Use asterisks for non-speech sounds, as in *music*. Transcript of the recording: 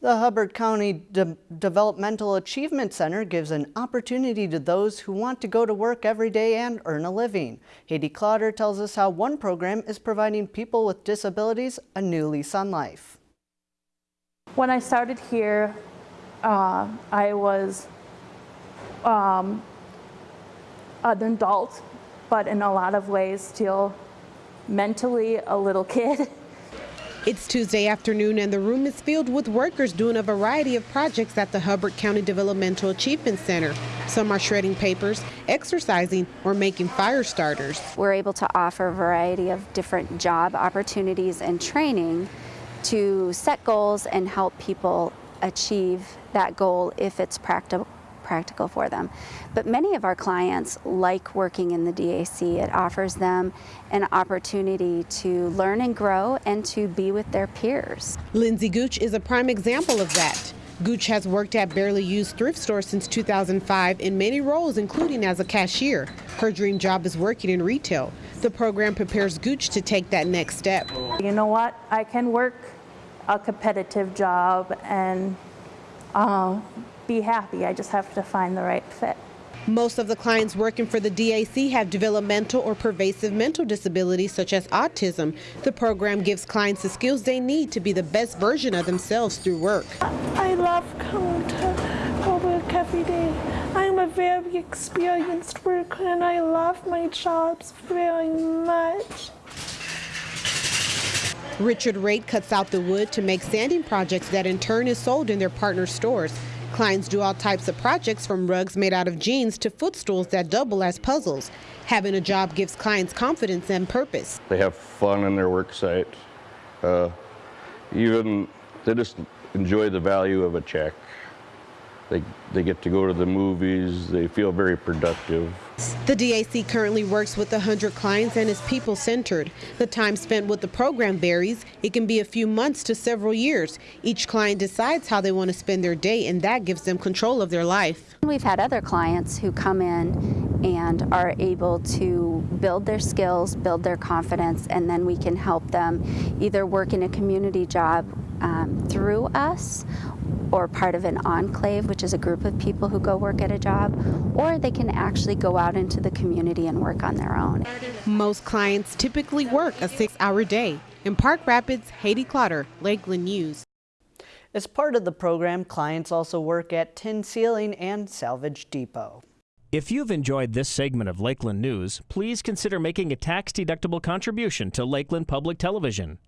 The Hubbard County De Developmental Achievement Center gives an opportunity to those who want to go to work every day and earn a living. Haiti Clotter tells us how one program is providing people with disabilities a new lease on life. When I started here, uh, I was um, an adult, but in a lot of ways still mentally a little *laughs* kid. It's Tuesday afternoon and the room is filled with workers doing a variety of projects at the Hubbard County Developmental Achievement Center. Some are shredding papers, exercising, or making fire starters. We're able to offer a variety of different job opportunities and training to set goals and help people achieve that goal if it's practical practical for them. But many of our clients like working in the DAC. It offers them an opportunity to learn and grow and to be with their peers. Lindsay Gooch is a prime example of that. Gooch has worked at Barely Used Thrift Store since 2005 in many roles, including as a cashier. Her dream job is working in retail. The program prepares Gooch to take that next step. You know what? I can work a competitive job and uh, be happy. I just have to find the right fit. Most of the clients working for the DAC have developmental or pervasive mental disabilities such as autism. The program gives clients the skills they need to be the best version of themselves through work. I love coming to work every day. I'm a very experienced worker and I love my jobs very much. Richard Raitt cuts out the wood to make sanding projects that in turn is sold in their partner stores. Clients do all types of projects from rugs made out of jeans to footstools that double as puzzles. Having a job gives clients confidence and purpose. They have fun in their work site. Uh, even they just enjoy the value of a check. They, they get to go to the movies. They feel very productive. The DAC currently works with 100 clients and is people-centered. The time spent with the program varies. It can be a few months to several years. Each client decides how they want to spend their day, and that gives them control of their life. We've had other clients who come in and are able to build their skills, build their confidence, and then we can help them either work in a community job um, through us or part of an enclave, which is a group of people who go work at a job, or they can actually go out into the community and work on their own. Most clients typically work a six-hour day. In Park Rapids, Haiti Clotter, Lakeland News. As part of the program, clients also work at Tin Ceiling and Salvage Depot. If you've enjoyed this segment of Lakeland News, please consider making a tax-deductible contribution to Lakeland Public Television.